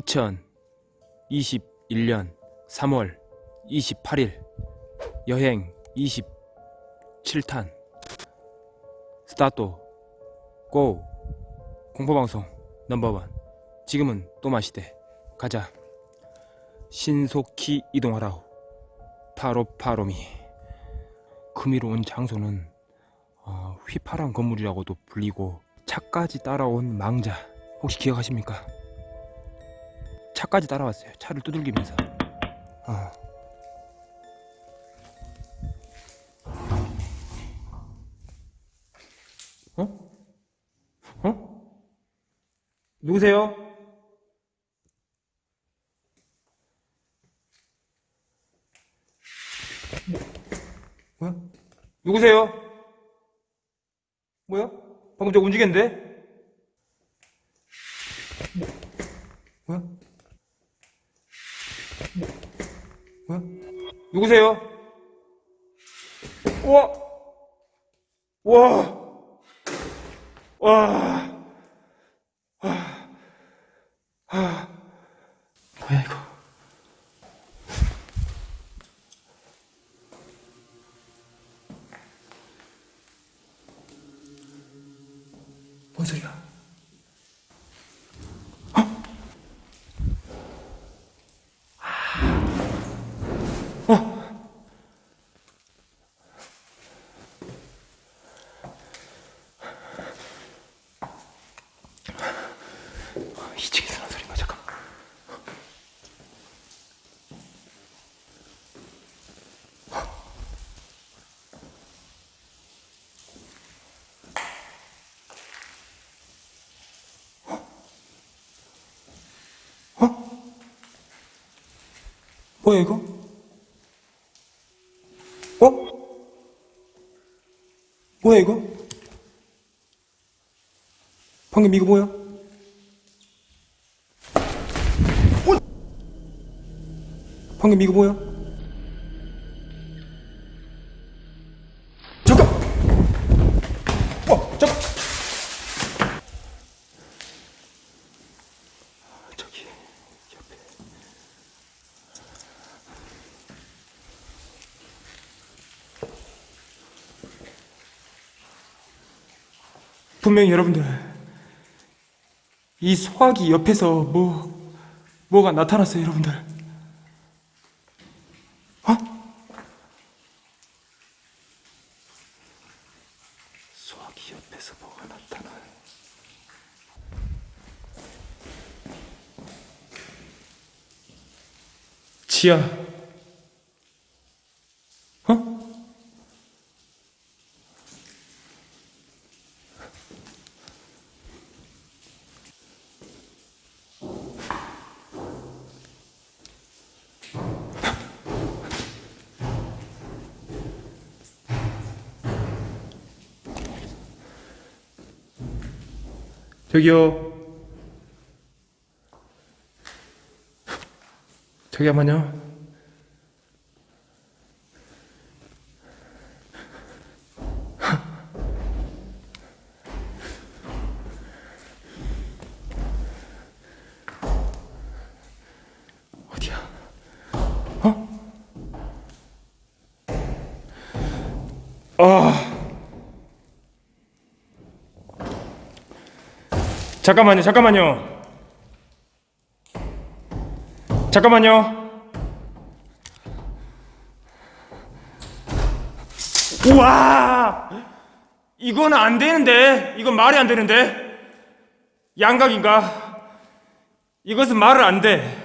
2021년 3월 28일 여행 27탄 스타트 고 공포방송 넘버원 지금은 또 마시대. 가자. 신속히 이동하라우 파로파로미. 금이로 온 장소는 어, 휘파람 건물이라고도 불리고 차까지 따라온 망자. 혹시 기억하십니까? 차까지 따라왔어요. 차를 두들기면서. 어. 어? 어? 누구세요? 뭐야? 누구세요? 뭐야? 방금 저 움직였는데? 뭐야? 누구세요? 우와! 와! 와! 뭐야 이거? 뭔 소리야? 이층에서 나는 소리인가 잠깐만 어? 뭐야 이거? 어? 뭐야 이거? 방금 이거 뭐야? 방금 이거 뭐야? 잠깐! 어, 잠깐! 저기, 옆에. 분명히 여러분들, 이 소화기 옆에서 뭐, 뭐가 나타났어요, 여러분들. 어? 소화기 옆에서 뭐가 나타나. 지야. 어? 저기요. 한번요. 어디야? 어? 아. 잠깐만요, 잠깐만요. 잠깐만요. 와! 이건 안 되는데? 이건 말이 안 되는데? 양각인가? 이것은 말을 안 돼.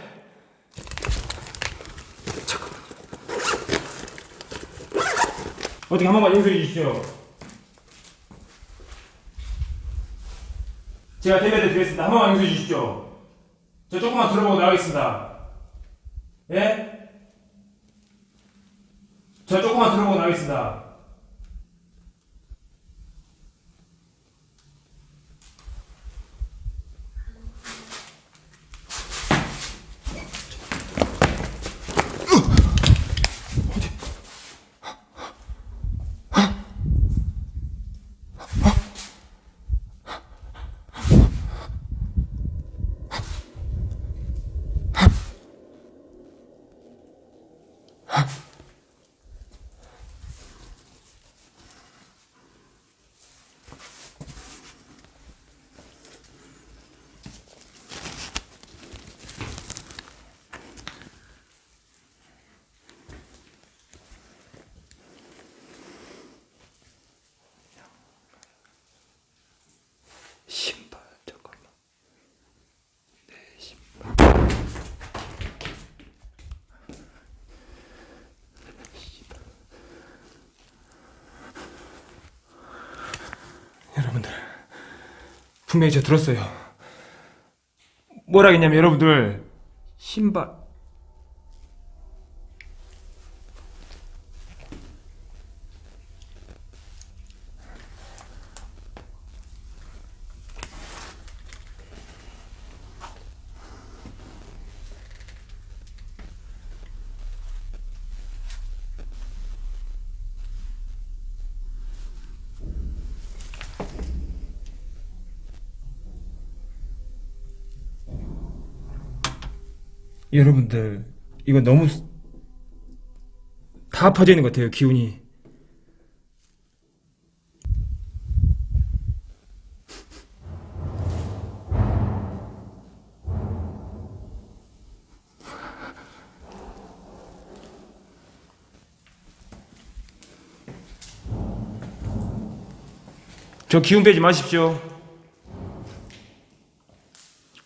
어떻게 한 번만 용서해 주십시오. 제가 대변해 드리겠습니다. 한 번만 용서해 주십시오. 저 조금만 들어보고 나가겠습니다. 예? 저 조금만 들어보고 나가겠습니다. 분명히 제가 들었어요. 뭐라 했냐면 여러분들 신발 여러분들 이거 너무 스- 다 퍼져 있는 것 같아요 기운이. 저 기운 빼지 마십시오.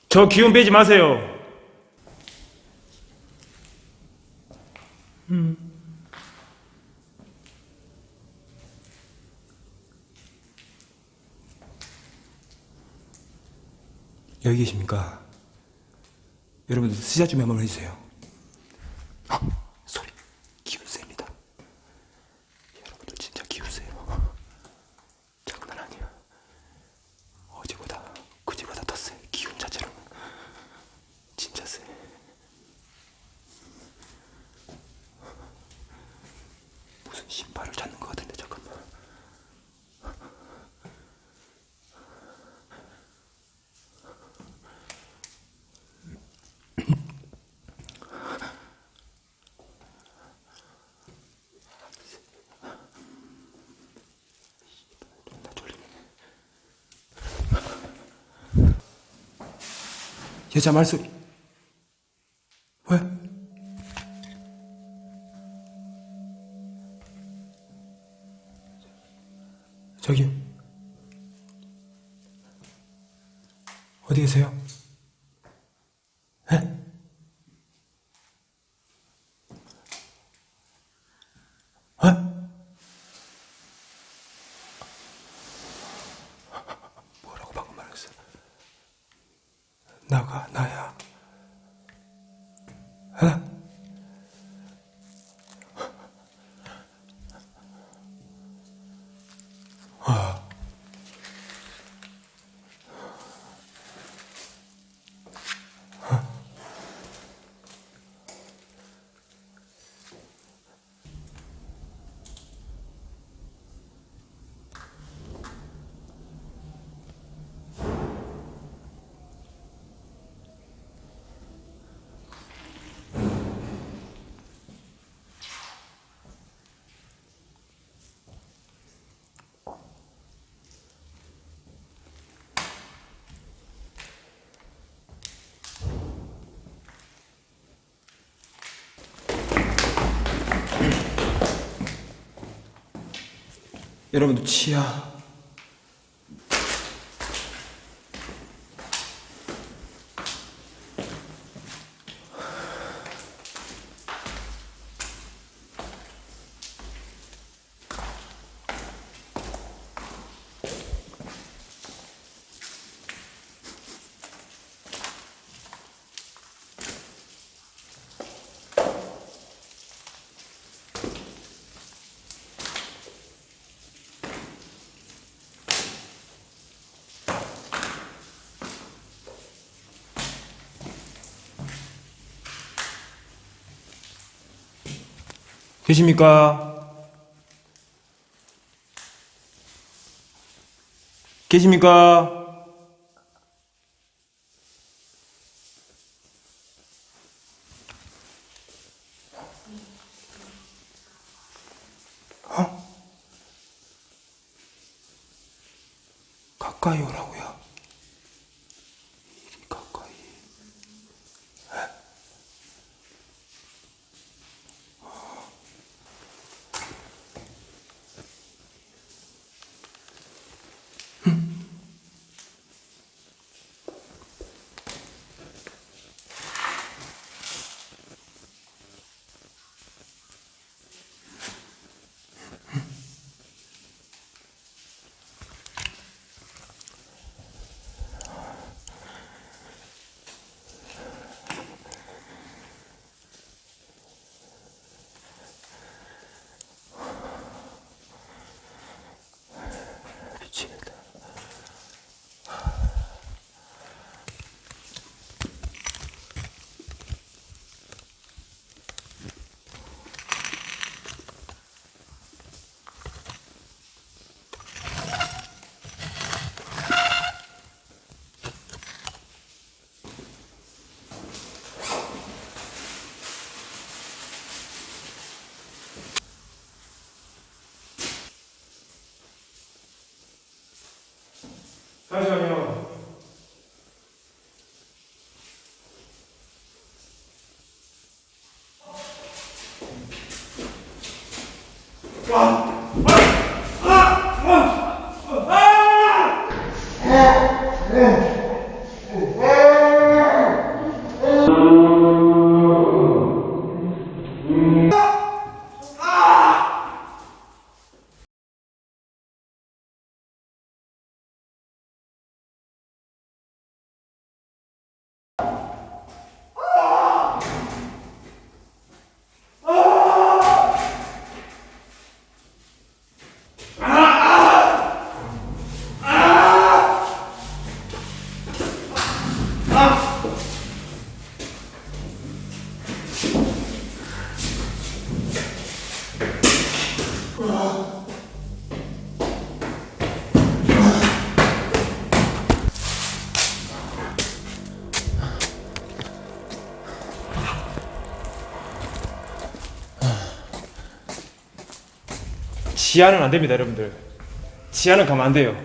저 기운 빼지 마세요 여기 계십니까? 여러분들 스샷 좀 한번 해주세요. 헉, 소리 기운 셉니다. 여러분들 진짜 기운 세요. 장난 아니야. 어제보다 그제보다 더 세. 기운 자체로 진짜 세. 무슨 신발을 찾는 것 같은데 잠깐만. 나 졸리네. 여자 말소리. 여러분들 치아 계십니까? 계십니까? 어? 가까이 오라고요. 잠시만요. 지하는 안 됩니다, 여러분들. 지하는 가면 안 돼요.